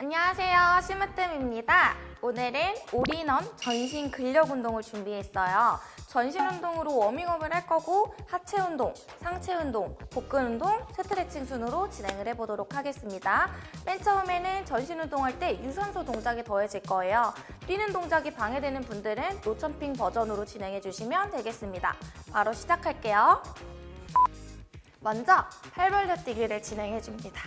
안녕하세요. 심으뜸입니다. 오늘은 올인원 전신 근력 운동을 준비했어요. 전신 운동으로 워밍업을 할 거고 하체 운동, 상체 운동, 복근 운동, 스트레칭 순으로 진행을 해보도록 하겠습니다. 맨 처음에는 전신 운동할 때 유산소 동작이 더해질 거예요. 뛰는 동작이 방해되는 분들은 no jumping 버전으로 진행해 주시면 되겠습니다. 바로 시작할게요. 먼저 팔 벌려 뛰기를 진행해 줍니다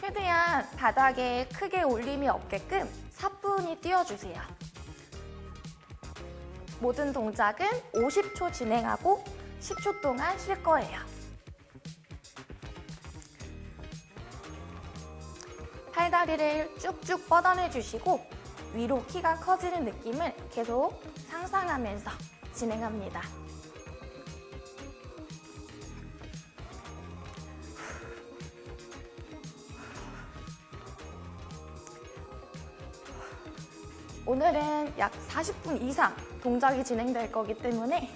최대한 바닥에 크게 올림이 없게끔 사뿐히 띄워주세요. 모든 동작은 50초 진행하고 10초 동안 쉴 거예요. 팔다리를 쭉쭉 뻗어내주시고 위로 키가 커지는 느낌을 계속 상상하면서 진행합니다. 오늘은 약 40분 이상 동작이 진행될 거기 때문에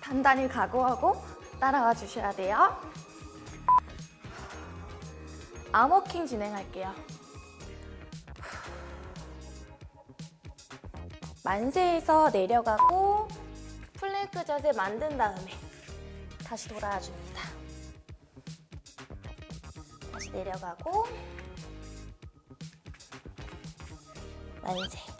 단단히 각오하고 따라와 주셔야 돼요. 암워킹 진행할게요. 만세에서 내려가고 플랭크 자세 만든 다음에 다시 돌아와 줍니다. 다시 내려가고 만세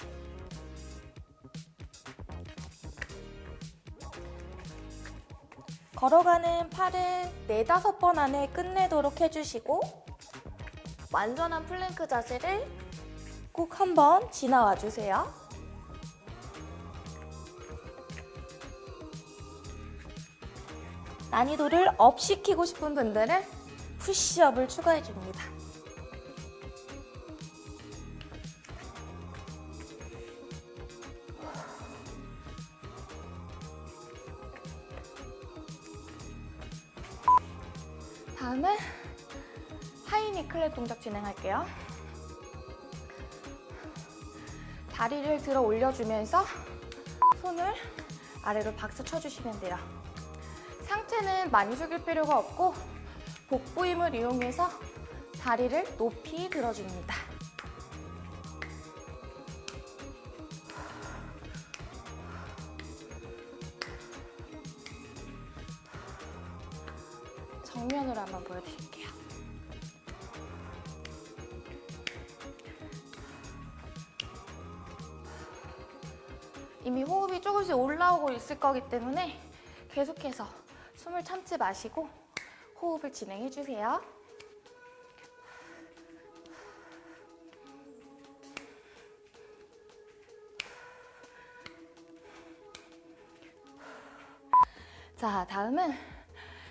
걸어가는 팔을 네다섯 번 안에 끝내도록 해주시고 완전한 플랭크 자세를 꼭 한번 지나와 주세요. 난이도를 업 시키고 싶은 분들은 푸시업을 추가해 줍니다. 들어 올려주면서 손을 아래로 박수 쳐주시면 돼요. 상체는 많이 숙일 필요가 없고 복부 힘을 이용해서 다리를 높이 들어줍니다. 있을 거기 때문에 계속해서 숨을 참지 마시고 호흡을 진행해 주세요. 자, 다음은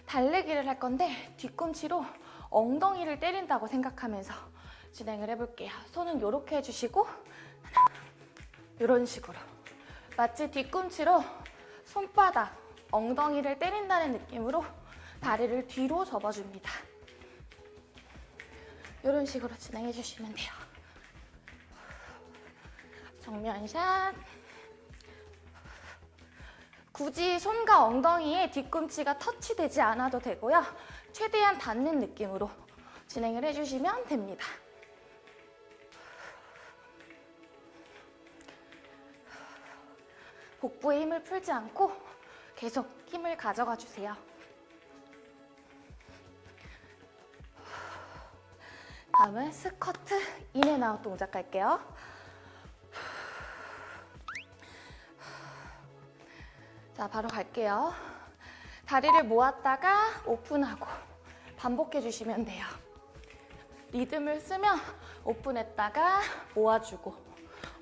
달래기를 할 건데 뒤꿈치로 엉덩이를 때린다고 생각하면서 진행을 해볼게요. 손은 이렇게 해주시고 이런 식으로 마치 뒤꿈치로 손바닥, 엉덩이를 때린다는 느낌으로 다리를 뒤로 접어줍니다. 이런 식으로 진행해 주시면 돼요. 정면샷 굳이 손과 엉덩이에 뒤꿈치가 터치되지 않아도 되고요. 최대한 닿는 느낌으로 진행을 해주시면 됩니다. 복부에 힘을 풀지 않고 계속 힘을 가져가 주세요. 다음은 스쿼트 인앤아웃 동작 할게요. 자, 바로 갈게요. 다리를 모았다가 오픈하고 반복해 주시면 돼요. 리듬을 쓰면 오픈했다가 모아주고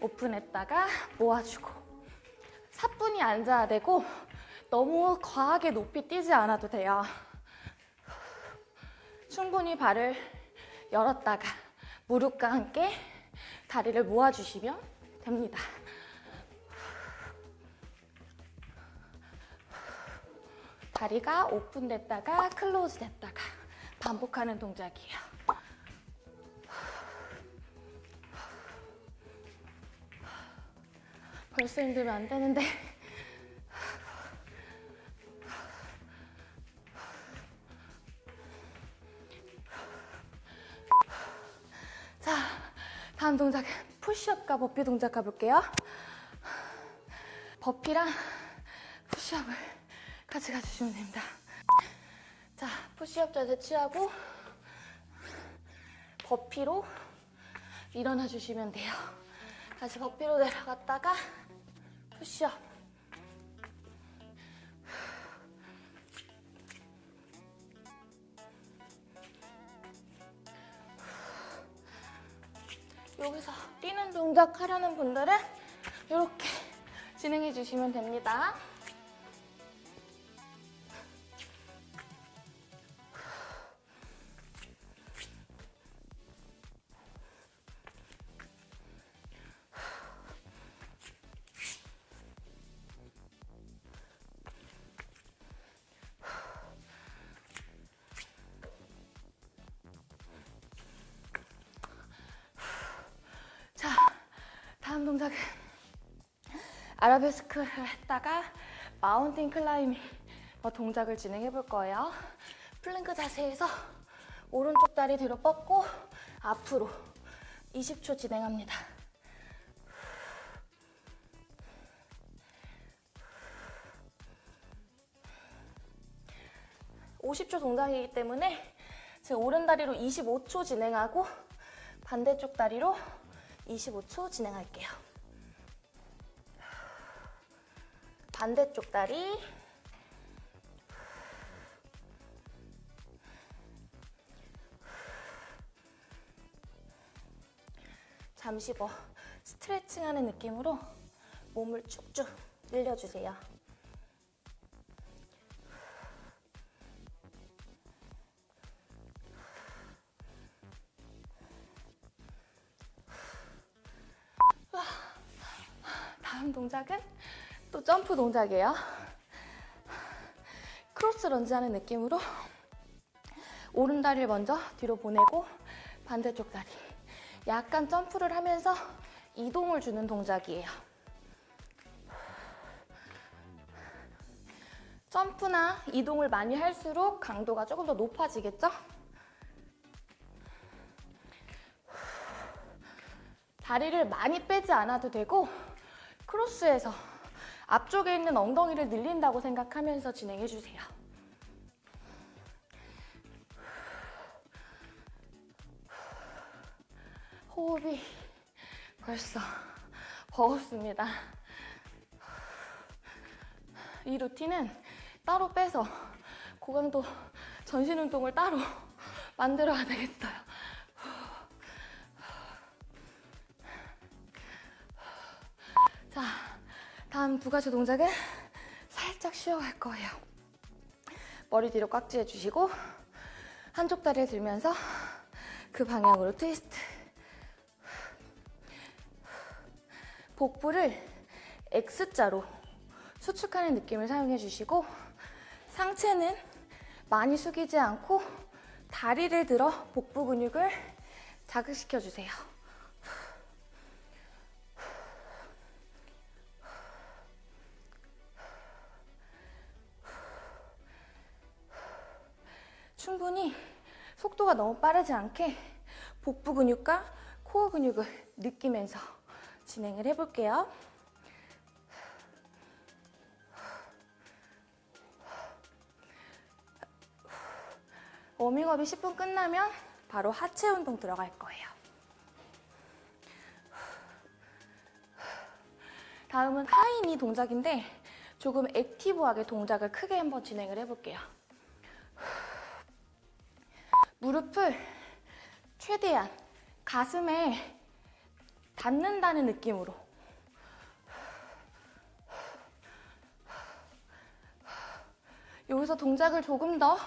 오픈했다가 모아주고 사뿐히 앉아야 되고 너무 과하게 높이 뛰지 않아도 돼요. 충분히 발을 열었다가 무릎과 함께 다리를 모아주시면 됩니다. 다리가 오픈됐다가 close 됐다가 반복하는 동작이에요. 벌써 힘들면 안 되는데 다음 동작은 푸시업과 버피 동작 가볼게요. 버피랑 푸시업을 같이 가주시면 됩니다. 자, 푸시업 자세 취하고 버피로 일어나 주시면 돼요. 다시 버피로 내려갔다가 푸시업. 여기서 뛰는 동작 하려는 분들은 이렇게 진행해 주시면 됩니다. 아라베스크를 했다가 mountain climbing 어, 동작을 진행해 볼 거예요. 플랭크 자세에서 오른쪽 다리 뒤로 뻗고 앞으로 20초 진행합니다. (50초) 동작이기 때문에 제 오른 다리로 25초 진행하고 반대쪽 다리로 25초 진행할게요. 반대쪽 다리. 잠시 뭐 스트레칭하는 느낌으로 몸을 쭉쭉 늘려주세요. 또 점프 동작이에요. cross lunge 하는 느낌으로 오른 다리를 먼저 뒤로 보내고 반대쪽 다리 약간 점프를 하면서 이동을 주는 동작이에요. 점프나 이동을 많이 할수록 강도가 조금 더 높아지겠죠? 다리를 많이 빼지 않아도 되고 크로스에서 앞쪽에 있는 엉덩이를 늘린다고 생각하면서 진행해 주세요. 호흡이 벌써 버겁습니다. 이 루틴은 따로 빼서 고강도 전신 운동을 따로 만들어야 되겠어요. 다음 두 가지 동작은 살짝 쉬어갈 거예요. 머리 뒤로 꽉 쥐어주시고 한쪽 다리를 들면서 그 방향으로 트위스트. 복부를 X자로 수축하는 느낌을 사용해 주시고 상체는 많이 숙이지 않고 다리를 들어 복부 근육을 자극시켜 주세요. 충분히 속도가 너무 빠르지 않게 복부 근육과 코어 근육을 느끼면서 진행을 해볼게요. 워밍업이 10분 끝나면 바로 하체 운동 들어갈 거예요. 다음은 하이니 동작인데 조금 액티브하게 동작을 크게 한번 진행을 해볼게요. 무릎을 최대한 가슴에 닿는다는 느낌으로 여기서 동작을 조금 더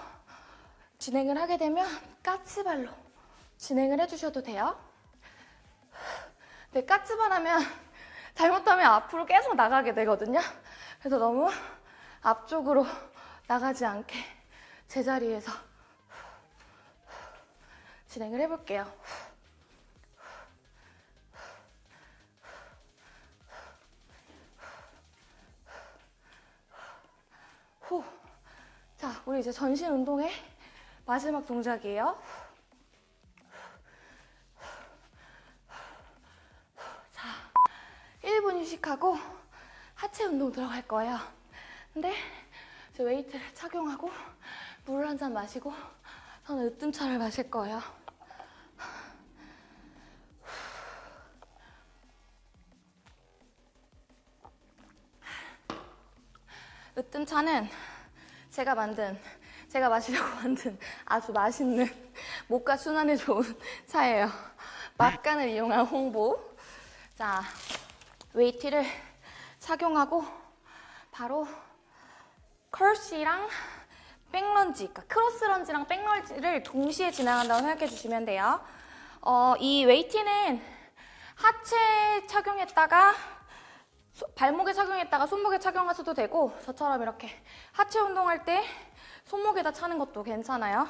진행을 하게 되면 까치발로 진행을 해주셔도 돼요. 네, 까치발 하면 잘못하면 앞으로 계속 나가게 되거든요. 그래서 너무 앞쪽으로 나가지 않게 제자리에서 진행을 해볼게요. 후. 자, 우리 이제 전신 운동의 마지막 동작이에요. 휴식하고 하체 운동 들어갈 거예요. 근데 저 웨이트를 착용하고 물을 한 잔 마시고 저는 으뜸차를 마실 거예요. 으뜸차는 제가 만든, 제가 마시려고 만든 아주 맛있는 목과 순환에 좋은 차예요. 막간을 이용한 홍보. 자, weight를 착용하고 바로 curtsy랑 back lunge, 그러니까 크로스런지랑 백런지를 동시에 진행한다고 생각해 주시면 돼요. 어, 이 weight는 하체 착용했다가 소- 발목에 착용했다가 손목에 착용하셔도 되고 저처럼 이렇게 하체 운동할 때 손목에다 차는 것도 괜찮아요.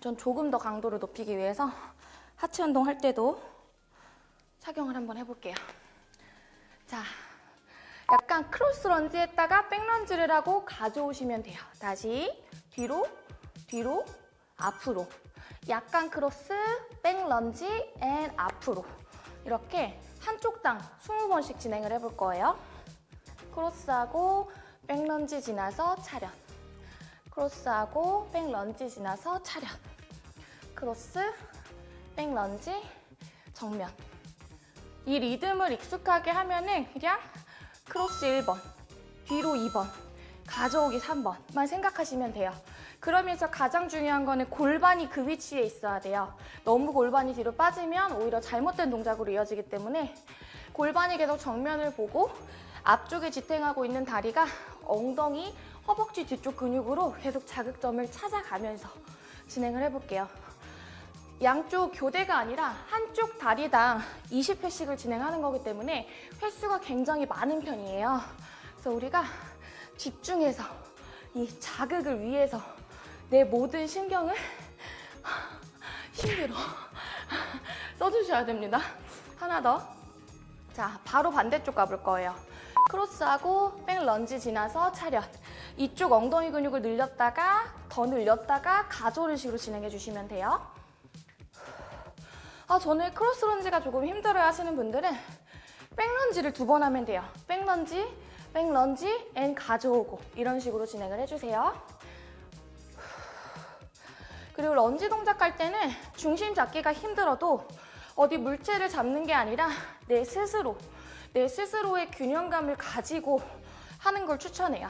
전 조금 더 강도를 높이기 위해서 하체 운동할 때도 착용을 한번 해볼게요. 자, 약간 cross lunge 했다가 back lunge를 하고 가져오시면 돼요. 다시 뒤로, 뒤로, 앞으로. 약간 cross, back lunge, and 앞으로. 이렇게 한쪽당 20번씩 진행을 해볼 거예요. cross하고 back lunge 지나서 차렷. cross하고 back lunge 지나서 차렷. cross, back lunge, 정면. 이 리듬을 익숙하게 하면 은 그냥 cross 1번, 뒤로 2번, 가져오기 3번만 생각하시면 돼요. 그러면서 가장 중요한 거는 골반이 그 위치에 있어야 돼요. 너무 골반이 뒤로 빠지면 오히려 잘못된 동작으로 이어지기 때문에 골반이 계속 정면을 보고 앞쪽에 지탱하고 있는 다리가 엉덩이, 허벅지 뒤쪽 근육으로 계속 자극점을 찾아가면서 진행을 해볼게요. 양쪽 교대가 아니라 한쪽 다리당 20회씩을 진행하는 거기 때문에 횟수가 굉장히 많은 편이에요. 그래서 우리가 집중해서 이 자극을 위해서 내 모든 신경을 힘들여 써주셔야 됩니다. 하나 더. 자, 바로 반대쪽 가볼 거예요. cross하고 back lunge 지나서 차렷. 이쪽 엉덩이 근육을 늘렸다가 더 늘렸다가 가져오는 식으로 진행해 주시면 돼요. 아, 저는 cross lunge가 조금 힘들어 하시는 분들은 back lunge를 두 번 하면 돼요. back lunge, back lunge, and 가져오고 이런 식으로 진행을 해주세요. 그리고 런지 동작 할 때는 중심 잡기가 힘들어도 어디 물체를 잡는 게 아니라 내 스스로, 내 스스로의 균형감을 가지고 하는 걸 추천해요.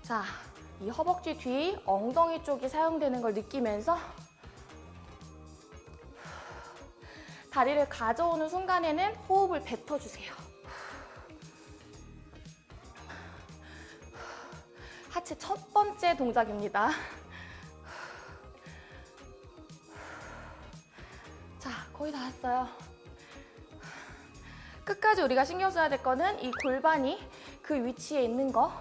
자, 이 허벅지 뒤 엉덩이 쪽이 사용되는 걸 느끼면서 다리를 가져오는 순간에는 호흡을 뱉어주세요. 하체 첫 번째 동작입니다. 자, 거의 다 왔어요. 끝까지 우리가 신경 써야 될 거는 이 골반이 그 위치에 있는 거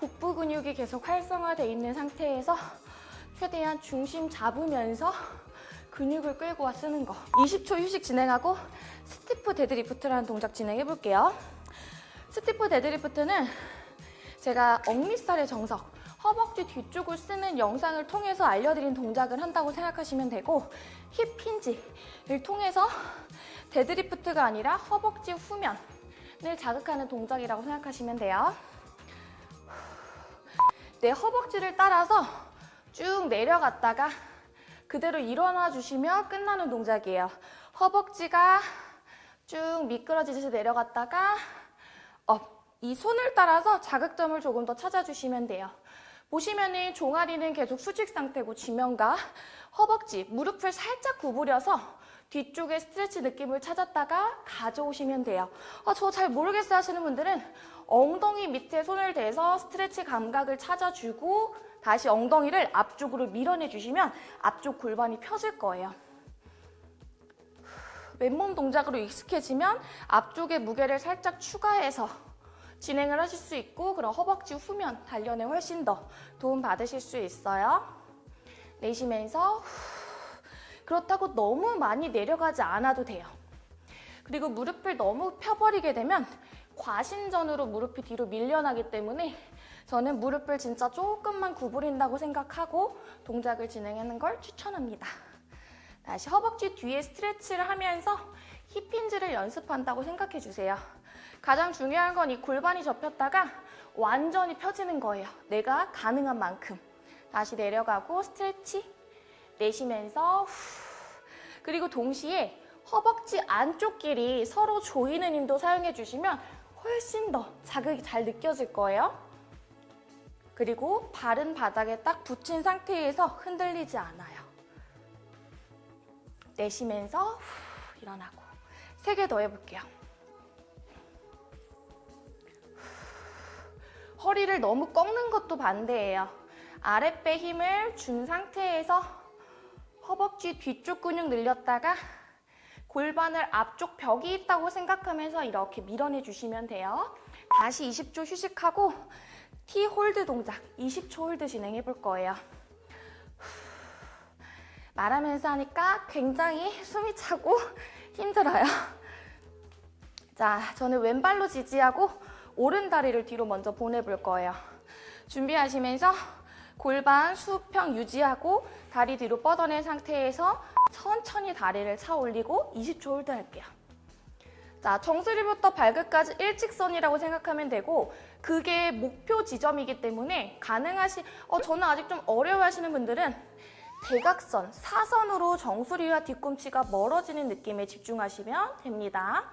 복부 근육이 계속 활성화되어 있는 상태에서 최대한 중심 잡으면서 근육을 끌고 와 쓰는 거 20초 휴식 진행하고 stiff deadlift라는 동작 진행해 볼게요 stiff deadlift는 제가 엉밑살의 정석 허벅지 뒤쪽을 쓰는 영상을 통해서 알려드린 동작을 한다고 생각하시면 되고 hip hinge를 통해서 deadlift가 아니라 허벅지 후면을 자극하는 동작이라고 생각하시면 돼요 내 허벅지를 따라서 쭉 내려갔다가 그대로 일어나 주시면 끝나는 동작이에요. 허벅지가 쭉 미끄러지듯이 내려갔다가 up. 이 손을 따라서 자극점을 조금 더 찾아주시면 돼요. 보시면은 종아리는 계속 수직 상태고 지면과 허벅지, 무릎을 살짝 구부려서 뒤쪽에 stretch 느낌을 찾았다가 가져오시면 돼요. 아, 저 잘 모르겠어 하시는 분들은 엉덩이 밑에 손을 대서 스트레치 감각을 찾아주고 다시 엉덩이를 앞쪽으로 밀어내 주시면 앞쪽 골반이 펴질 거예요. 맨몸 동작으로 익숙해지면 앞쪽에 무게를 살짝 추가해서 진행을 하실 수 있고 그럼 허벅지 후면 단련에 훨씬 더 도움 받으실 수 있어요. 내쉬면서 그렇다고 너무 많이 내려가지 않아도 돼요. 그리고 무릎을 너무 펴버리게 되면 과신전으로 무릎이 뒤로 밀려나기 때문에 저는 무릎을 진짜 조금만 구부린다고 생각하고 동작을 진행하는 걸 추천합니다. 다시 허벅지 뒤에 스트레치를 하면서 힙힌지를 연습한다고 생각해 주세요. 가장 중요한 건 이 골반이 접혔다가 완전히 펴지는 거예요. 내가 가능한 만큼. 다시 내려가고 스트레치 내쉬면서 후. 그리고 동시에 허벅지 안쪽 길이 서로 조이는 힘도 사용해 주시면 훨씬 더 자극이 잘 느껴질 거예요. 그리고 발은 바닥에 딱 붙인 상태에서 흔들리지 않아요. 내쉬면서 후, 일어나고 세 개 더 해볼게요. 허리를 너무 꺾는 것도 반대예요. 아랫배 힘을 준 상태에서 허벅지 뒤쪽 근육 늘렸다가 골반을 앞쪽 벽이 있다고 생각하면서 이렇게 밀어내 주시면 돼요. 다시 20초 휴식하고 T hold 동작 20초 hold 진행해 볼 거예요. 말하면서 하니까 굉장히 숨이 차고 힘들어요. 자, 저는 왼발로 지지하고 오른 다리를 뒤로 먼저 보내볼 거예요. 준비하시면서 골반 수평 유지하고 다리 뒤로 뻗어낸 상태에서 천천히 다리를 차 올리고 20초 hold 할게요. 자, 정수리부터 발끝까지 일직선이라고 생각하면 되고 그게 목표 지점이기 때문에 가능하시, 어, 저는 아직 좀 어려워하시는 분들은 대각선, 사선으로 정수리와 뒤꿈치가 멀어지는 느낌에 집중하시면 됩니다.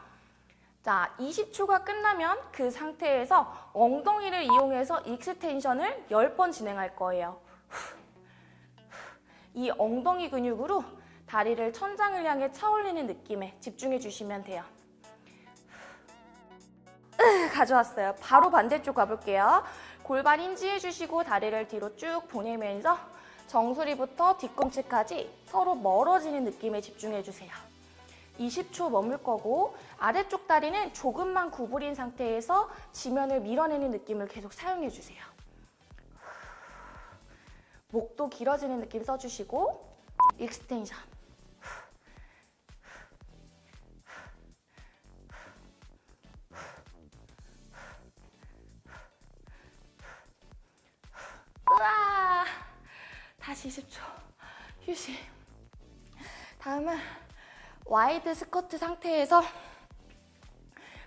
자, 20초가 끝나면 그 상태에서 엉덩이를 이용해서 extension을 10번 진행할 거예요. 이 엉덩이 근육으로 다리를 천장을 향해 차올리는 느낌에 집중해 주시면 돼요. 가져왔어요. 바로 반대쪽 가볼게요. 골반 인지해 주시고 다리를 뒤로 쭉 보내면서 정수리부터 뒤꿈치까지 서로 멀어지는 느낌에 집중해 주세요. 20초 머물 거고 아래쪽 다리는 조금만 구부린 상태에서 지면을 밀어내는 느낌을 계속 사용해 주세요. 목도 길어지는 느낌 써주시고 extension. 으아! 다시 20초 휴식. 다음은 wide squat 상태에서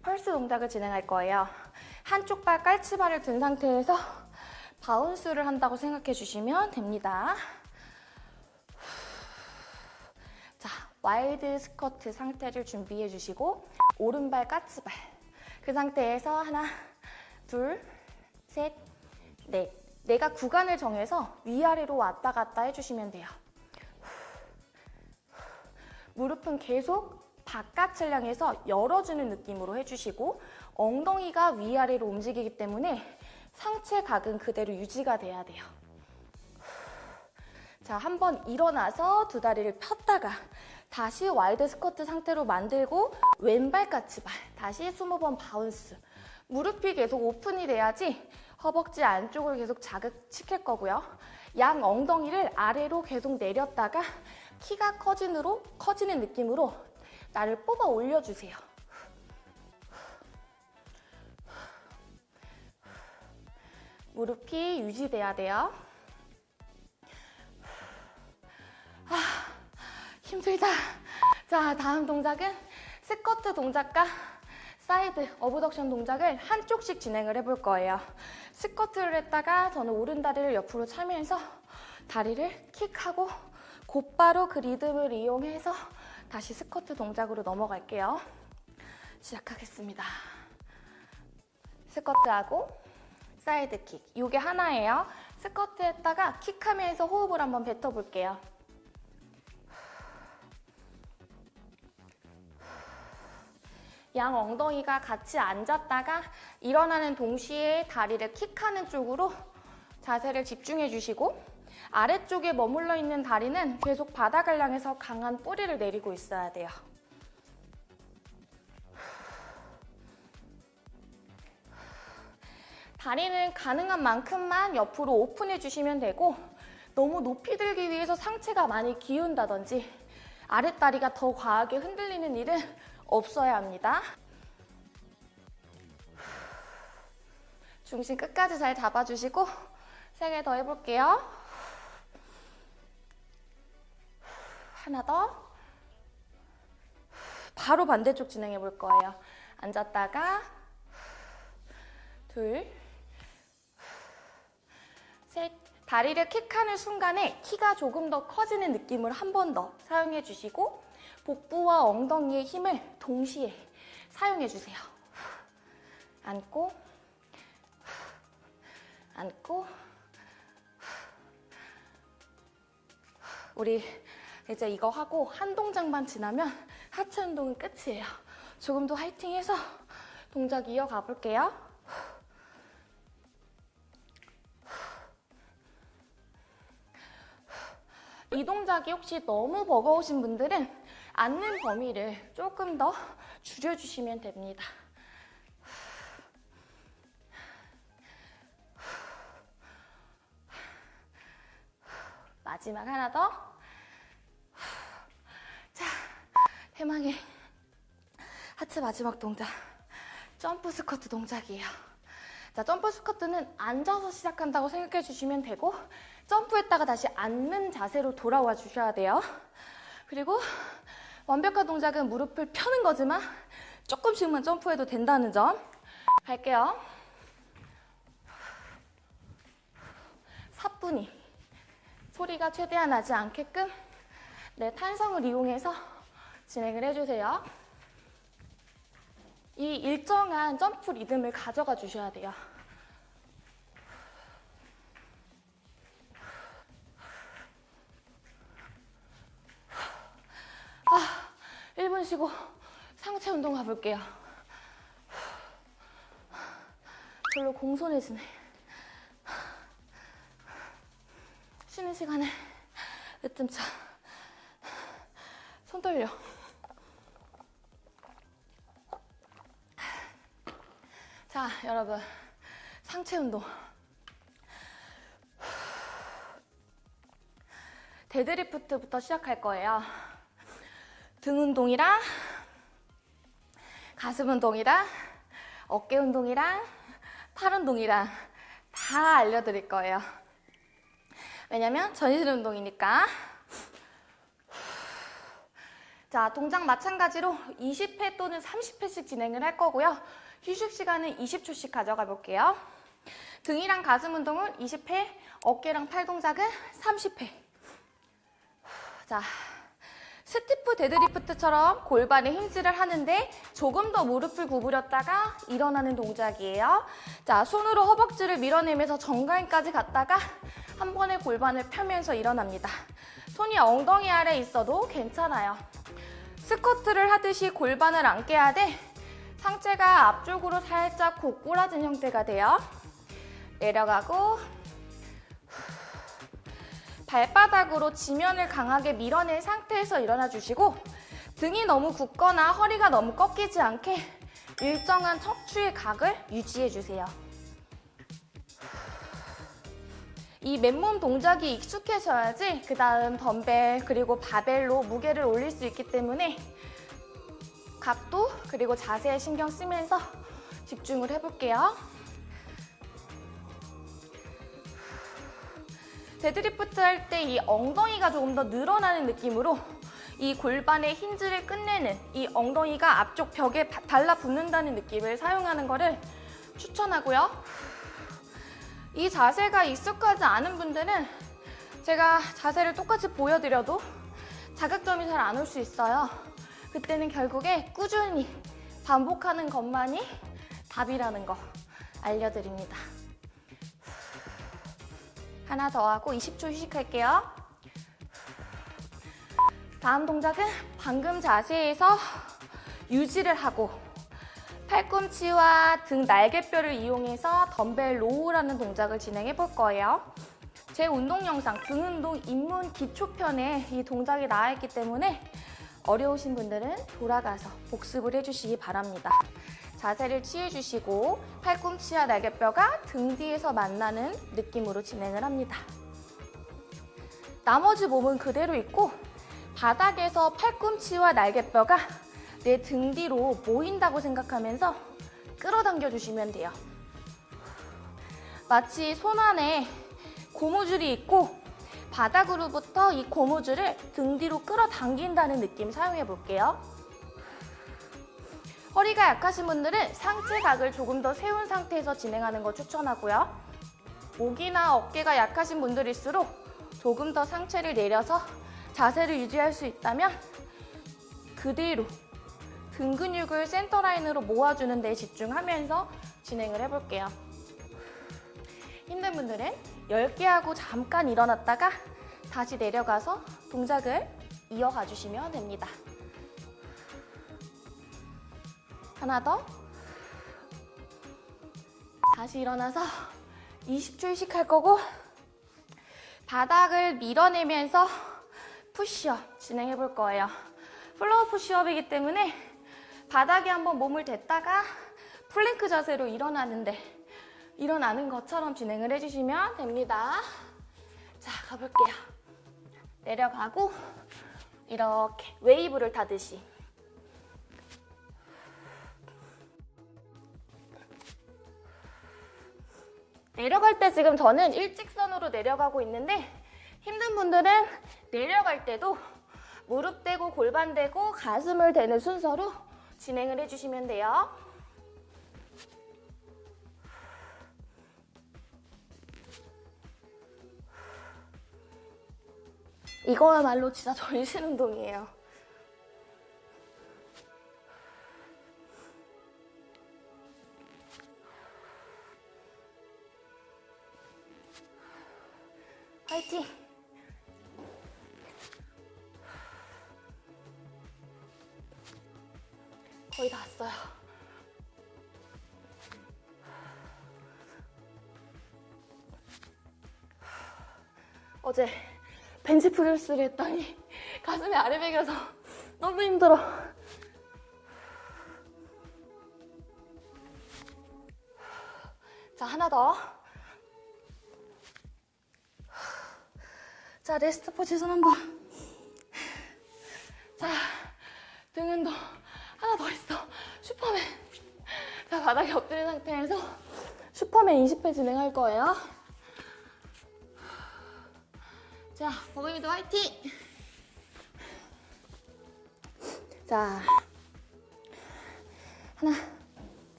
펄스 동작을 진행할 거예요. 한쪽 발 까치발을 든 상태에서 bounce를 한다고 생각해 주시면 됩니다. 자, wide squat 상태를 준비해 주시고 오른발 까치발. 그 상태에서 하나, 둘, 셋, 넷. 내가 구간을 정해서 위아래로 왔다 갔다 해주시면 돼요. 무릎은 계속 바깥을 향해서 열어주는 느낌으로 해주시고 엉덩이가 위아래로 움직이기 때문에 상체 각은 그대로 유지가 돼야 돼요. 자, 한번 일어나서 두 다리를 폈다가 다시 wide squat 상태로 만들고 왼발 까치발 다시 20번 bounce 무릎이 계속 오픈이 돼야지 허벅지 안쪽을 계속 자극시킬 거고요. 양 엉덩이를 아래로 계속 내렸다가 키가 커진으로, 커지는 느낌으로 나를 뽑아 올려주세요. 무릎이 유지돼야 돼요. 아, 힘들다. 자, 다음 동작은 스쿼트 동작과 side abduction 동작을 한쪽씩 진행을 해볼 거예요. squat를 했다가 저는 오른 다리를 옆으로 차면서 다리를 킥하고 곧바로 그 리듬을 이용해서 다시 스쿼트 동작으로 넘어갈게요. 시작하겠습니다. squat하고 side kick. 이게 하나예요. 스쿼트 했다가 킥하면서 호흡을 한번 뱉어볼게요. 양 엉덩이가 같이 앉았다가 일어나는 동시에 다리를 킥하는 쪽으로 자세를 집중해 주시고 아래쪽에 머물러 있는 다리는 계속 바닥을 향해서 강한 뿌리를 내리고 있어야 돼요. 다리는 가능한 만큼만 옆으로 오픈해 주시면 되고 너무 높이 들기 위해서 상체가 많이 기운다든지 아랫다리가 더 과하게 흔들리는 일은 없어야 합니다. 중심 끝까지 잘 잡아주시고 세 개 더 해볼게요. 하나 더. 바로 반대쪽 진행해 볼 거예요. 앉았다가 둘, 셋. 다리를 킥하는 순간에 키가 조금 더 커지는 느낌을 한 번 더 사용해 주시고 복부와 엉덩이의 힘을 동시에 사용해 주세요. 앉고 앉고 우리 이제 이거 하고 한 동작만 지나면 하체 운동은 끝이에요. 조금 더 화이팅해서 동작 이어가 볼게요. 이 동작이 혹시 너무 버거우신 분들은 앉는 범위를 조금 더 줄여주시면 됩니다. 마지막 하나 더. 자, 대망의 하체 마지막 동작. 점프 스쿼트 동작이에요. 자, 점프 스쿼트는 앉아서 시작한다고 생각해 주시면 되고 점프했다가 다시 앉는 자세로 돌아와 주셔야 돼요. 그리고 완벽한 동작은 무릎을 펴는 거지만 조금씩만 점프해도 된다는 점. 갈게요. 사뿐히 소리가 최대한 나지 않게끔 내 탄성을 이용해서 진행을 해주세요. 이 일정한 점프 리듬을 가져가 주셔야 돼요. 아, 1분 쉬고 상체 운동 가볼게요. 별로 공손해지네. 쉬는 시간에 으뜸차. 손 떨려. 자, 여러분. 상체 운동. deadlift부터 시작할 거예요. 등 운동이랑 가슴 운동이랑 어깨 운동이랑 팔 운동이랑 다 알려드릴 거예요. 왜냐면 전신 운동이니까. 자, 동작 마찬가지로 20회 또는 30회씩 진행을 할 거고요. 휴식 시간은 20초씩 가져가 볼게요. 등이랑 가슴 운동은 20회, 어깨랑 팔 동작은 30회. 자, stiff deadlift처럼 골반에 힌지를 하는데 조금 더 무릎을 구부렸다가 일어나는 동작이에요. 자, 손으로 허벅지를 밀어내면서 정강이까지 갔다가 한 번에 골반을 펴면서 일어납니다. 손이 엉덩이 아래 있어도 괜찮아요. squat를 하듯이 골반을 앉게 하되 상체가 앞쪽으로 살짝 고꾸라진 형태가 돼요. 내려가고 발바닥으로 지면을 강하게 밀어낸 상태에서 일어나 주시고 등이 너무 굽거나 허리가 너무 꺾이지 않게 일정한 척추의 각을 유지해 주세요. 이 맨몸 동작이 익숙해져야지 그 다음 덤벨 그리고 바벨로 무게를 올릴 수 있기 때문에 각도 그리고 자세에 신경 쓰면서 집중을 해볼게요. 데드리프트 할 때 이 엉덩이가 조금 더 늘어나는 느낌으로 이 골반의 힌지를 끝내는 이 엉덩이가 앞쪽 벽에 바- 달라붙는다는 느낌을 사용하는 것을 추천하고요. 이 자세가 익숙하지 않은 분들은 제가 자세를 똑같이 보여드려도 자극점이 잘 안 올 수 있어요. 그때는 결국에 꾸준히 반복하는 것만이 답이라는 거 알려드립니다. 하나 더 하고 20초 휴식할게요. 다음 동작은 방금 자세에서 유지를 하고 팔꿈치와 등 날개뼈를 이용해서 덤벨 로우라는 동작을 진행해 볼 거예요. 제 운동 영상 등 운동 입문 기초편에 이 동작이 나와 있기 때문에 어려우신 분들은 돌아가서 복습을 해주시기 바랍니다. 자세를 취해주시고 팔꿈치와 날개뼈가 등 뒤에서 만나는 느낌으로 진행을 합니다. 나머지 몸은 그대로 있고 바닥에서 팔꿈치와 날개뼈가 내 등 뒤로 모인다고 생각하면서 끌어당겨 주시면 돼요. 마치 손 안에 고무줄이 있고 바닥으로부터 이 고무줄을 등 뒤로 끌어당긴다는 느낌 사용해 볼게요. 허리가 약하신 분들은 상체 각을 조금 더 세운 상태에서 진행하는 거 추천하고요. 목이나 어깨가 약하신 분들일수록 조금 더 상체를 내려서 자세를 유지할 수 있다면 그대로 등 근육을 센터 라인으로 모아주는 데 집중하면서 진행을 해볼게요. 힘든 분들은 10개 하고 잠깐 일어났다가 다시 내려가서 동작을 이어가 주시면 됩니다. 하나 더. 다시 일어나서 20초씩 할 거고 바닥을 밀어내면서 푸시업 진행해 볼 거예요. flow push-up이기 때문에 바닥에 한번 몸을 댔다가 플랭크 자세로 일어나는데 일어나는 것처럼 진행을 해주시면 됩니다. 자, 가볼게요. 내려가고 이렇게 웨이브를 타듯이 내려갈 때 지금 저는 일직선으로 내려가고 있는데 힘든 분들은 내려갈 때도 무릎 대고 골반 대고 가슴을 대는 순서로 진행을 해주시면 돼요. 이거야말로 진짜 전신 운동이에요. 화이팅! 거의 다 왔어요. 어제 벤치 프레스를 했더니 가슴이 아래배겨서 너무 힘들어. 자, 하나 더. 자, rest pose 손 한번. 자, 등 운동 하나 더 있어. 슈퍼맨. 자, 바닥에 엎드린 상태에서 슈퍼맨 20회 진행할 거예요. 자, 버금이도 화이팅! 자, 하나.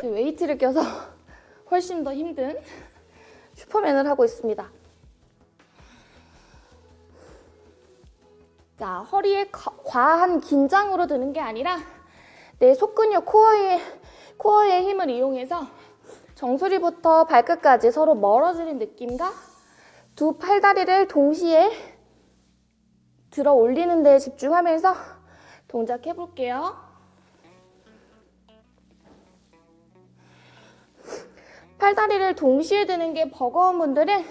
웨이트를 껴서 훨씬 더 힘든 슈퍼맨을 하고 있습니다. 자, 허리에 과한 긴장으로 드는 게 아니라 내 속근육 코어의, 코어의 힘을 이용해서 정수리부터 발끝까지 서로 멀어지는 느낌과 두 팔다리를 동시에 들어 올리는 데 집중하면서 동작해 볼게요. 팔다리를 동시에 드는 게 버거운 분들은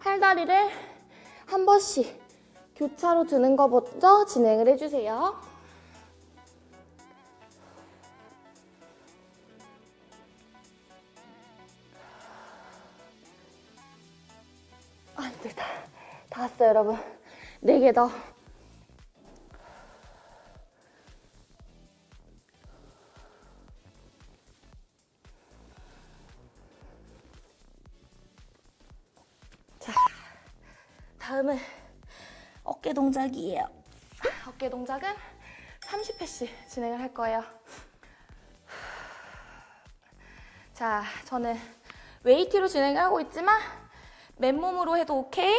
팔다리를 한 번씩 교차로 드는 거 먼저 진행을 해주세요. 안 돼, 다, 다 왔어요, 여러분. 네 개 더. 자, 다음은 어깨 동작이에요. 어깨 동작은 30회씩 진행을 할 거예요. 자, 저는 웨이트로 진행을 하고 있지만 맨몸으로 해도 오케이.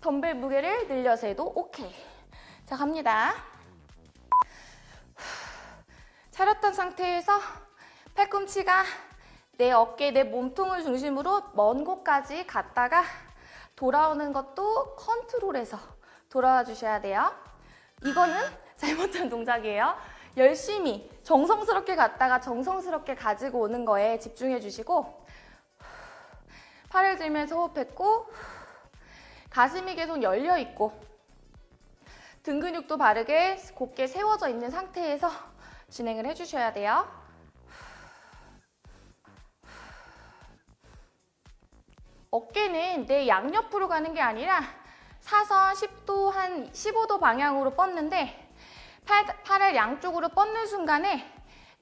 덤벨 무게를 늘려서 해도 오케이. 자, 갑니다. 차렸던 상태에서 팔꿈치가 내 어깨, 내 몸통을 중심으로 먼 곳까지 갔다가 돌아오는 것도 컨트롤해서 돌아와 주셔야 돼요. 이거는 잘못한 동작이에요. 열심히 정성스럽게 갔다가 정성스럽게 가지고 오는 거에 집중해 주시고 팔을 들면서 호흡했고 가슴이 계속 열려 있고 등 근육도 바르게 곧게 세워져 있는 상태에서 진행을 해주셔야 돼요. 어깨는 내 양옆으로 가는 게 아니라 사선 10도 한 15도 방향으로 뻗는데 팔, 팔을 양쪽으로 뻗는 순간에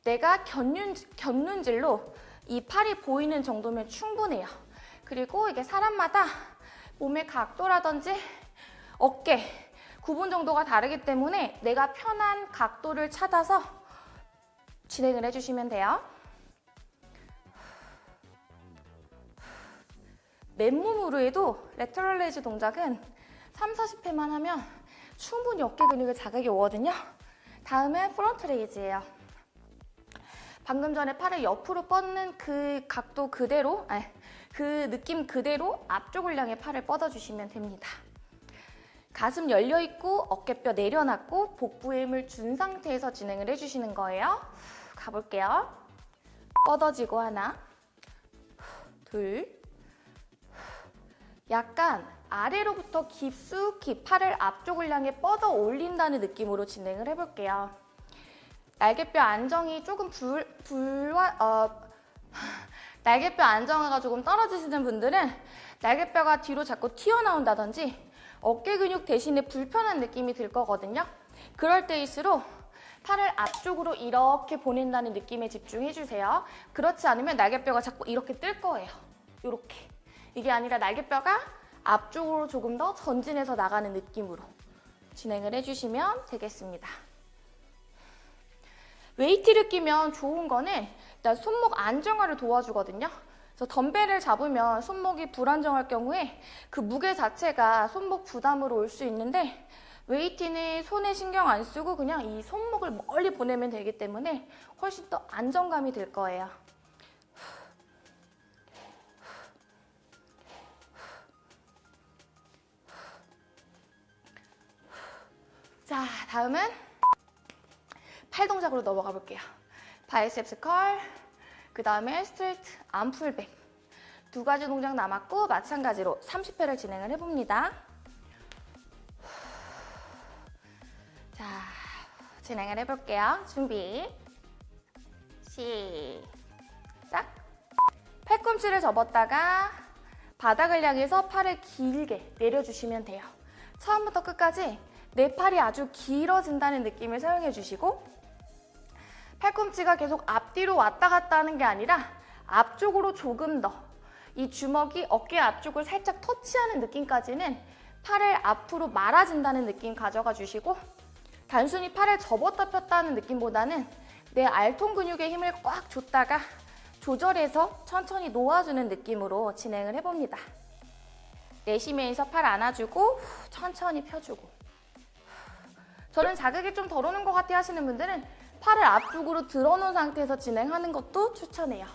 내가 견눈, 견눈질로 이 팔이 보이는 정도면 충분해요. 그리고 이게 사람마다 몸의 각도라든지 어깨, 굽은 정도가 다르기 때문에 내가 편한 각도를 찾아서 진행을 해주시면 돼요. 맨몸으로 해도 lateral raise 동작은 3, 40회만 하면 충분히 어깨 근육에 자극이 오거든요. 다음은 front raise예요. 방금 전에 팔을 옆으로 뻗는 그 각도 그대로, 아니, 그 느낌 그대로 앞쪽을 향해 팔을 뻗어주시면 됩니다. 가슴 열려있고 어깨뼈 내려놨고 복부에 힘을 준 상태에서 진행을 해주시는 거예요. 가볼게요. 뻗어지고 하나, 둘, 약간 아래로부터 깊숙이 팔을 앞쪽을 향해 뻗어 올린다는 느낌으로 진행을 해볼게요. 날개뼈 안정이 조금 불, 불와, 어, 날개뼈 안정화가 조금 떨어지시는 분들은 날개뼈가 뒤로 자꾸 튀어나온다든지 어깨 근육 대신에 불편한 느낌이 들 거거든요. 그럴 때일수록 팔을 앞쪽으로 이렇게 보낸다는 느낌에 집중해주세요. 그렇지 않으면 날개뼈가 자꾸 이렇게 뜰 거예요. 이렇게. 이게 아니라 날개뼈가 앞쪽으로 조금 더 전진해서 나가는 느낌으로 진행을 해주시면 되겠습니다. 웨이트를 끼면 좋은 거는 일단 손목 안정화를 도와주거든요. 그래서 덤벨을 잡으면 손목이 불안정할 경우에 그 무게 자체가 손목 부담으로 올 수 있는데 웨이트는 손에 신경 안 쓰고 그냥 이 손목을 멀리 보내면 되기 때문에 훨씬 더 안정감이 들 거예요. 자, 다음은 팔 동작으로 넘어가 볼게요. biceps curl, 그 다음에 straight arm pull back. 두 가지 동작 남았고 마찬가지로 30회를 진행을 해봅니다. 자, 진행을 해볼게요. 준비. 시작. 팔꿈치를 접었다가 바닥을 향해서 팔을 길게 내려주시면 돼요. 처음부터 끝까지 내 팔이 아주 길어진다는 느낌을 사용해 주시고 팔꿈치가 계속 앞뒤로 왔다 갔다 하는 게 아니라 앞쪽으로 조금 더 이 주먹이 어깨 앞쪽을 살짝 터치하는 느낌까지는 팔을 앞으로 말아진다는 느낌 가져가 주시고 단순히 팔을 접었다 폈다 하는 느낌보다는 내 알통 근육에 힘을 꽉 줬다가 조절해서 천천히 놓아주는 느낌으로 진행을 해봅니다. 내쉬면서 팔 안아주고 천천히 펴주고 저는 자극이 좀 덜 오는 것 같아 하시는 분들은 팔을 앞쪽으로 들어놓은 상태에서 진행하는 것도 추천해요.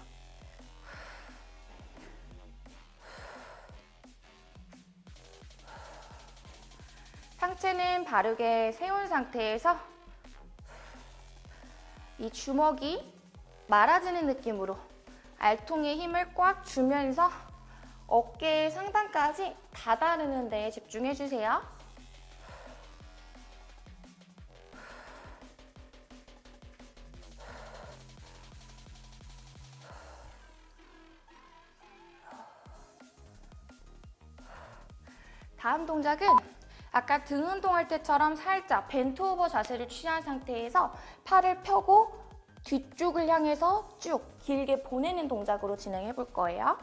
상체는 바르게 세운 상태에서 이 주먹이 말아지는 느낌으로 알통에 힘을 꽉 주면서 어깨 상단까지 다다르는 데 집중해주세요. 다음 동작은 아까 등 운동할 때처럼 살짝 벤트 오버 자세를 취한 상태에서 팔을 펴고 뒤쪽을 향해서 쭉 길게 보내는 동작으로 진행해 볼 거예요.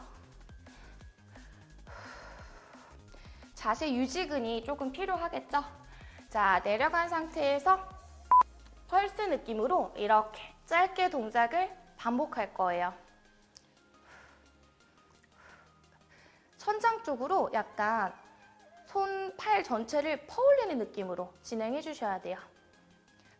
자세 유지근이 조금 필요하겠죠? 자, 내려간 상태에서 펄스 느낌으로 이렇게 짧게 동작을 반복할 거예요. 천장 쪽으로 약간 손, 팔 전체를 퍼올리는 느낌으로 진행해 주셔야 돼요.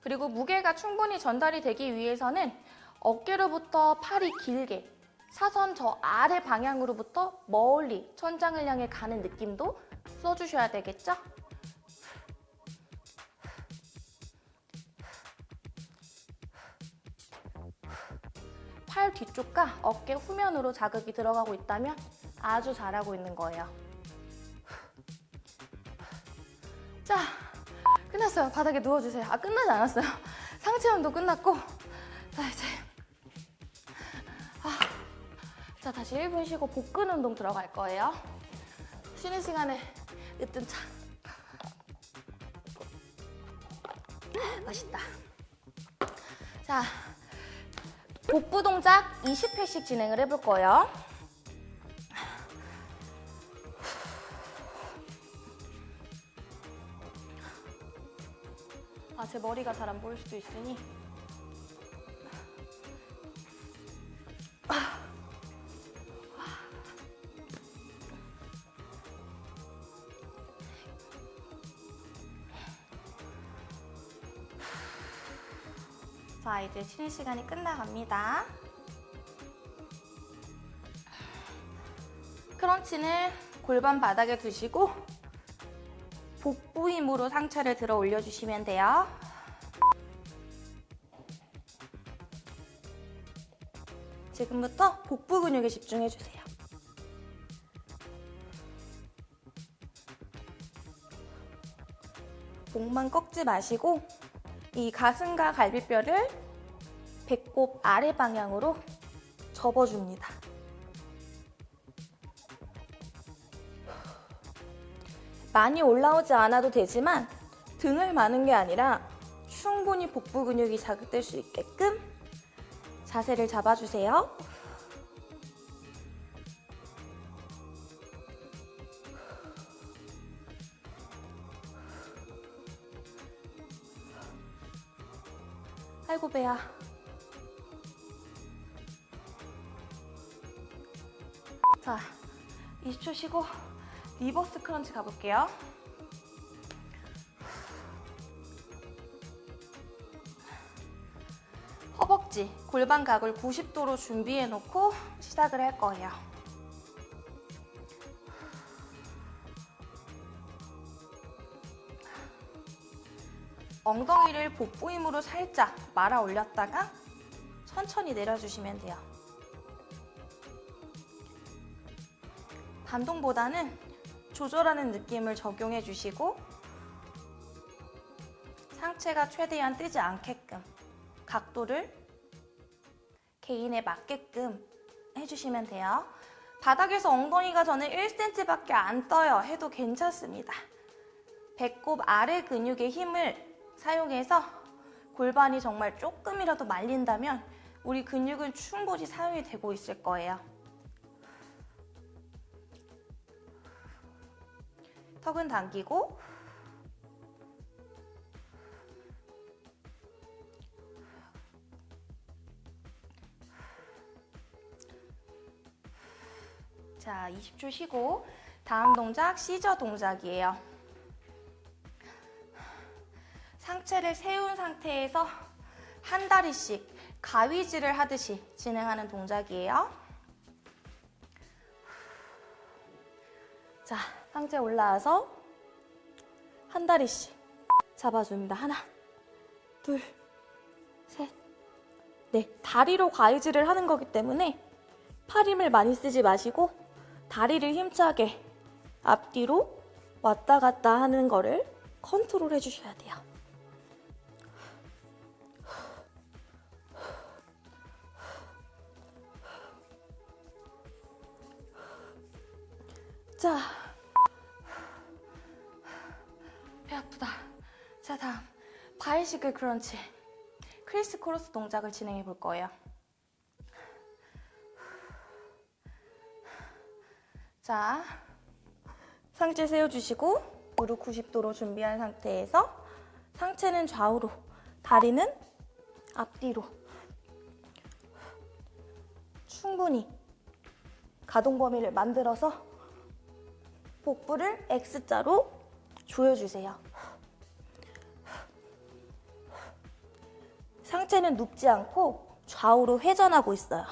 그리고 무게가 충분히 전달이 되기 위해서는 어깨로부터 팔이 길게 사선 저 아래 방향으로부터 멀리 천장을 향해 가는 느낌도 써주셔야 되겠죠? 팔 뒤쪽과 어깨 후면으로 자극이 들어가고 있다면 아주 잘하고 있는 거예요. 자, 끝났어요. 바닥에 누워주세요. 아, 끝나지 않았어요. 상체 운동 끝났고 자, 이제 아, 자, 다시 1분 쉬고 복근 운동 들어갈 거예요. 쉬는 시간에 으뜸 차. 맛있다. 자, 복부 동작 20회씩 진행을 해볼 거예요. 제 머리가 잘 안 보일 수도 있으니. 자, 이제 쉬는 시간이 끝나갑니다. 크런치는 골반 바닥에 두시고 복부 힘으로 상체를 들어 올려주시면 돼요. 지금부터 복부 근육에 집중해주세요. 목만 꺾지 마시고 이 가슴과 갈비뼈를 배꼽 아래 방향으로 접어줍니다. 많이 올라오지 않아도 되지만 등을 마는 게 아니라 충분히 복부 근육이 자극될 수 있게끔 자세를 잡아주세요. 아이고 배야. 자, 20초 쉬고 reverse crunch 가볼게요. 허벅지, 골반 각을 90도로 준비해 놓고 시작을 할 거예요. 엉덩이를 복부 힘으로 살짝 말아 올렸다가 천천히 내려주시면 돼요. 반동보다는 조절하는 느낌을 적용해 주시고 상체가 최대한 뜨지 않게끔 각도를 개인에 맞게끔 해주시면 돼요. 바닥에서 엉덩이가 저는 1cm밖에 안 떠요 해도 괜찮습니다. 배꼽 아래 근육의 힘을 사용해서 골반이 정말 조금이라도 말린다면 우리 근육은 충분히 사용이 되고 있을 거예요. 턱은 당기고 자, 20초 쉬고 다음 동작 시저 동작이에요. 상체를 세운 상태에서 한 다리씩 가위질을 하듯이 진행하는 동작이에요. 자, 상체 올라와서 한 다리씩 잡아줍니다. 하나, 둘, 셋, 넷. 다리로 가위질을 하는 거기 때문에 팔 힘을 많이 쓰지 마시고 다리를 힘차게 앞뒤로 왔다 갔다 하는 거를 컨트롤 해주셔야 돼요. 자, 배 아프다. 자, 다음 bicycle crunch criss cross 동작을 진행해 볼 거예요. 자, 상체 세워주시고 무릎 90도로 준비한 상태에서 상체는 좌우로, 다리는 앞뒤로 충분히 가동 범위를 만들어서 복부를 X자로 조여주세요. 상체는 눕지 않고 좌우로 회전하고 있어요.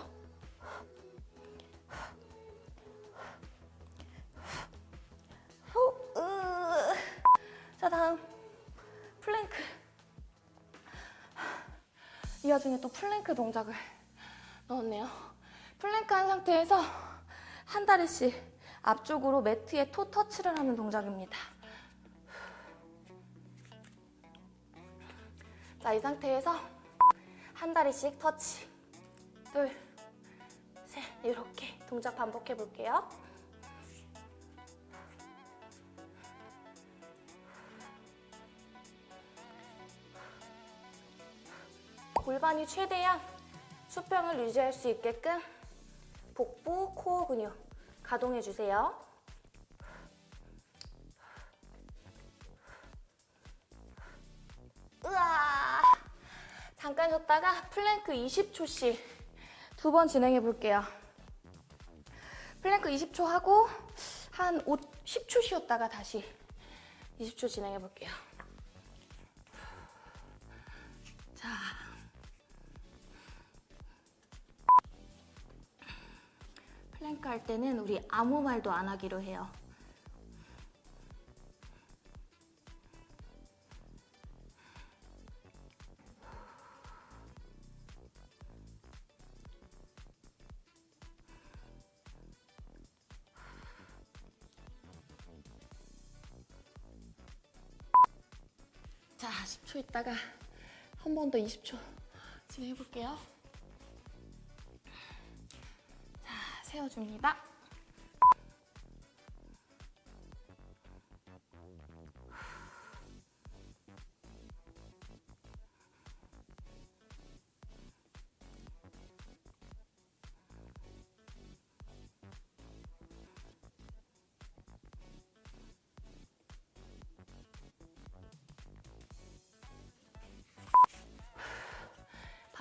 자, 다음 플랭크. 이 와중에 또 플랭크 동작을 넣었네요. 플랭크 한 상태에서 한 다리씩 앞쪽으로 매트에 toe touch를 하는 동작입니다. 자, 이 상태에서 한 다리씩 터치. 둘, 셋, 이렇게 동작 반복해 볼게요. 골반이 최대한 수평을 유지할 수 있게끔 복부, 코어 근육 가동해 주세요. 으아! 하셨다가 플랭크 20초씩 두 번 진행해 볼게요. 플랭크 20초 하고 한 5, 10초 쉬었다가 다시 20초 진행해 볼게요. 자. 플랭크 할 때는 우리 아무 말도 안 하기로 해요. 10초 있다가 한 번 더 20초 진행해 볼게요. 자, 세워줍니다.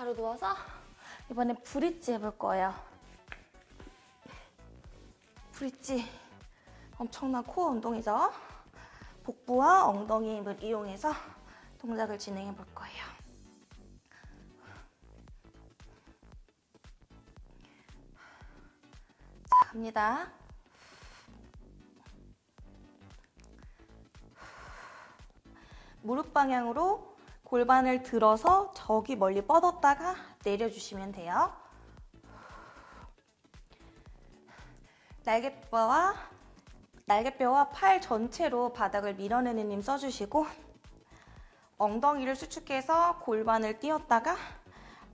바로 누워서 이번에 브릿지 해볼 거예요. 브릿지 엄청난 코어 운동이죠. 복부와 엉덩이 힘을 이용해서 동작을 진행해 볼 거예요. 자, 갑니다. 무릎 방향으로 골반을 들어서 저기 멀리 뻗었다가 내려주시면 돼요. 날개뼈와 날개뼈와 팔 전체로 바닥을 밀어내는 힘 써주시고 엉덩이를 수축해서 골반을 띄었다가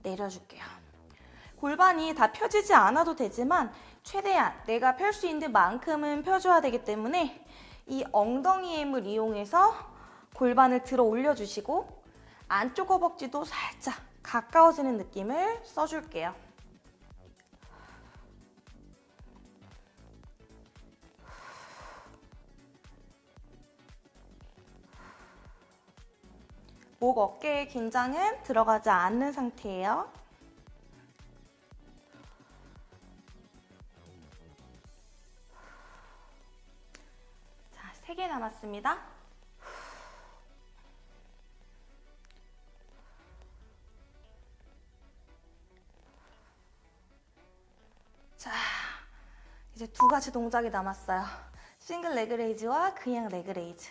내려줄게요. 골반이 다 펴지지 않아도 되지만 최대한 내가 펼 수 있는 만큼은 펴줘야 되기 때문에 이 엉덩이의 힘을 이용해서 골반을 들어 올려주시고 안쪽 허벅지도 살짝 가까워지는 느낌을 써줄게요. 목 어깨의 긴장은 들어가지 않는 상태예요. 자, 3개 남았습니다. 자, 이제 두 가지 동작이 남았어요. 싱글 레그 레이즈와 그냥 레그 레이즈.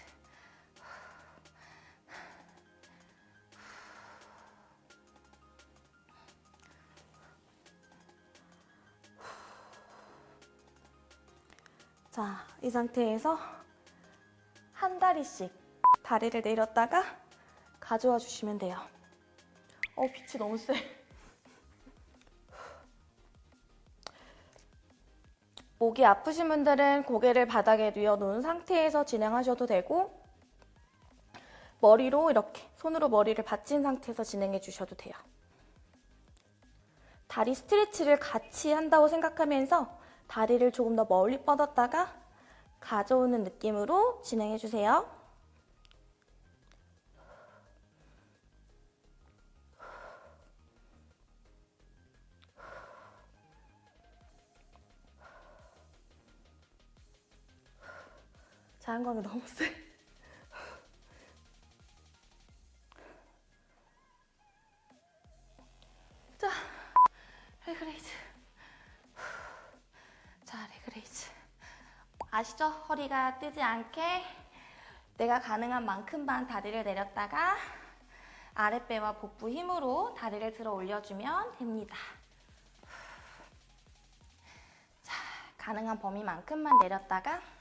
자, 이 상태에서 한 다리씩 다리를 내렸다가 가져와 주시면 돼요. 어, 빛이 너무 세. 목이 아프신 분들은 고개를 바닥에 뉘어놓은 상태에서 진행하셔도 되고 머리로 이렇게 손으로 머리를 받친 상태에서 진행해 주셔도 돼요. 다리 스트레치를 같이 한다고 생각하면서 다리를 조금 더 멀리 뻗었다가 가져오는 느낌으로 진행해 주세요. 자연광이 너무 세. 자, leg raise. 자, leg raise. 아시죠? 허리가 뜨지 않게 내가 가능한 만큼만 다리를 내렸다가 아랫배와 복부 힘으로 다리를 들어 올려주면 됩니다. 자, 가능한 범위만큼만 내렸다가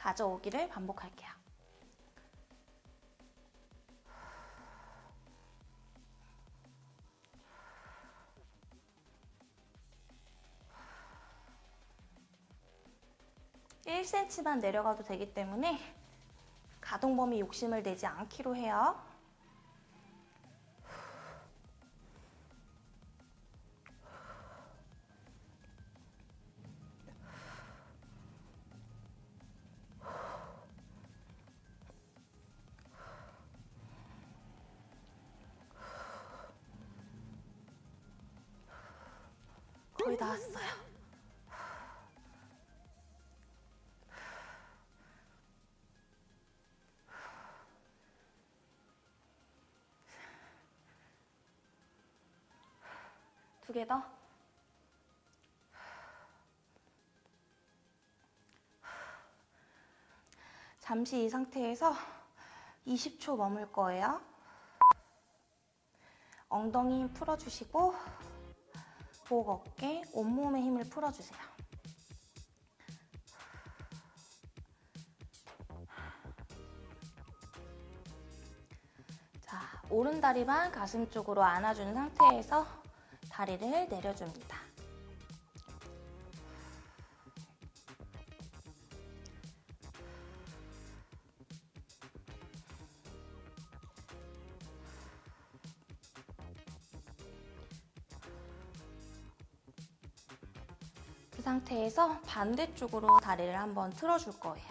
가져오기를 반복할게요. (1cm만) 내려가도 되기 때문에 가동 범위 욕심을 내지 않기로 해요. 두개 더. 잠시 이 상태에서 20초 머물 거예요. 엉덩이 힘 풀어주시고 목, 어깨, 온몸의 힘을 풀어주세요. 자, 오른 다리만 가슴 쪽으로 안아준 상태에서 다리를 내려줍니다. 그 상태에서 반대쪽으로 다리를 한번 틀어줄 거예요.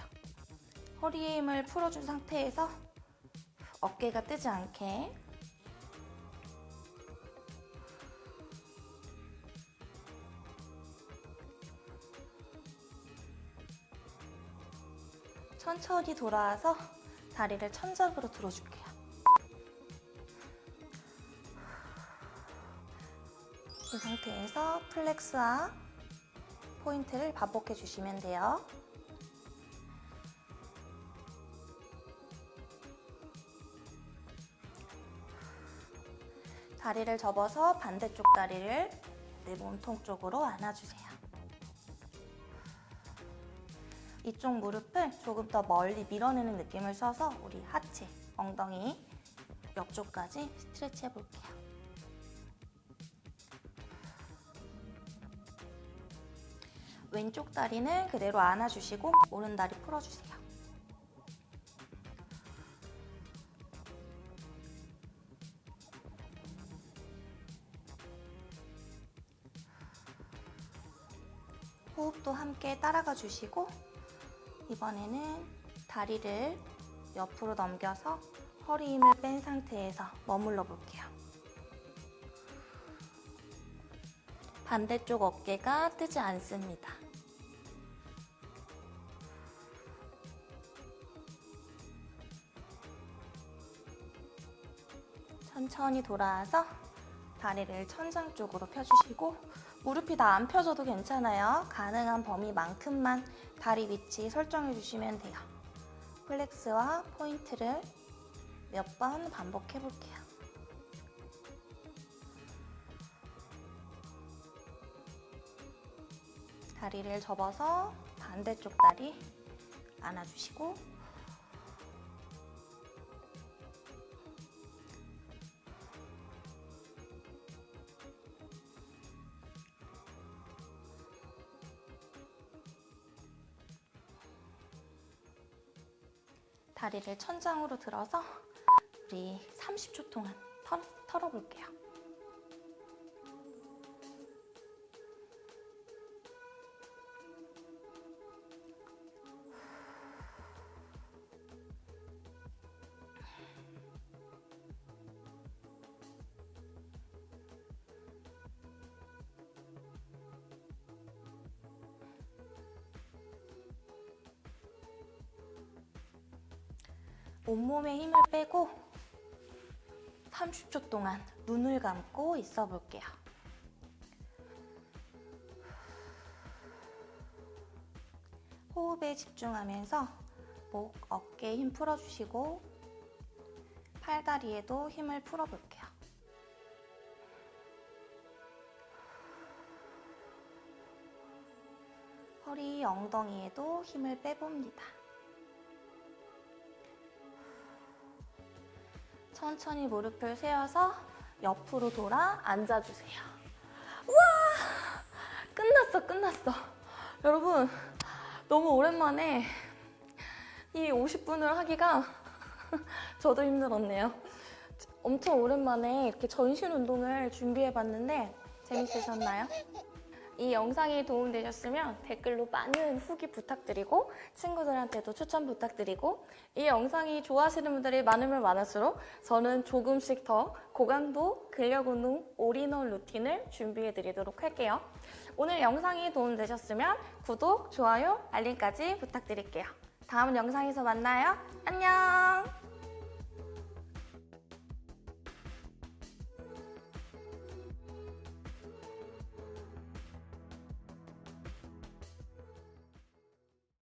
허리에 힘을 풀어준 상태에서 어깨가 뜨지 않게 천천히 돌아와서 다리를 천장으로 들어줄게요. 이 상태에서 플렉스와 포인트를 반복해 주시면 돼요. 다리를 접어서 반대쪽 다리를 내 몸통 쪽으로 안아주세요. 이쪽 무릎을 조금 더 멀리 밀어내는 느낌을 써서 우리 하체, 엉덩이 옆쪽까지 스트레치 해볼게요. 왼쪽 다리는 그대로 안아주시고 오른 다리 풀어주세요. 호흡도 함께 따라가 주시고 이번에는 다리를 옆으로 넘겨서 허리 힘을 뺀 상태에서 머물러 볼게요. 반대쪽 어깨가 뜨지 않습니다. 천천히 돌아와서 다리를 천장 쪽으로 펴주시고 무릎이 다 안 펴져도 괜찮아요. 가능한 범위만큼만 다리 위치 설정해 주시면 돼요. flex와 point를 몇 번 반복해 볼게요. 다리를 접어서 반대쪽 다리 안아주시고 다리를 천장으로 들어서 우리 30초 동안 털, 털어볼게요. 온몸에 힘을 빼고 30초 동안 눈을 감고 있어 볼게요. 호흡에 집중하면서 목, 어깨에 힘 풀어주시고 팔다리에도 힘을 풀어볼게요. 허리, 엉덩이에도 힘을 빼봅니다. 천천히 무릎을 세워서 옆으로 돌아 앉아주세요. 우와! 끝났어, 끝났어. 여러분, 너무 오랜만에 이 50분을 하기가 저도 힘들었네요. 엄청 오랜만에 이렇게 전신 운동을 준비해 봤는데 재밌으셨나요? 이 영상이 도움되셨으면 댓글로 많은 후기 부탁드리고 친구들한테도 추천 부탁드리고 이 영상이 좋아하시는 분들이 많으면 많을수록 저는 조금씩 더 고강도 근력 운동 올인원 루틴을 준비해 드리도록 할게요. 오늘 영상이 도움되셨으면 구독, 좋아요, 알림까지 부탁드릴게요. 다음 영상에서 만나요. 안녕!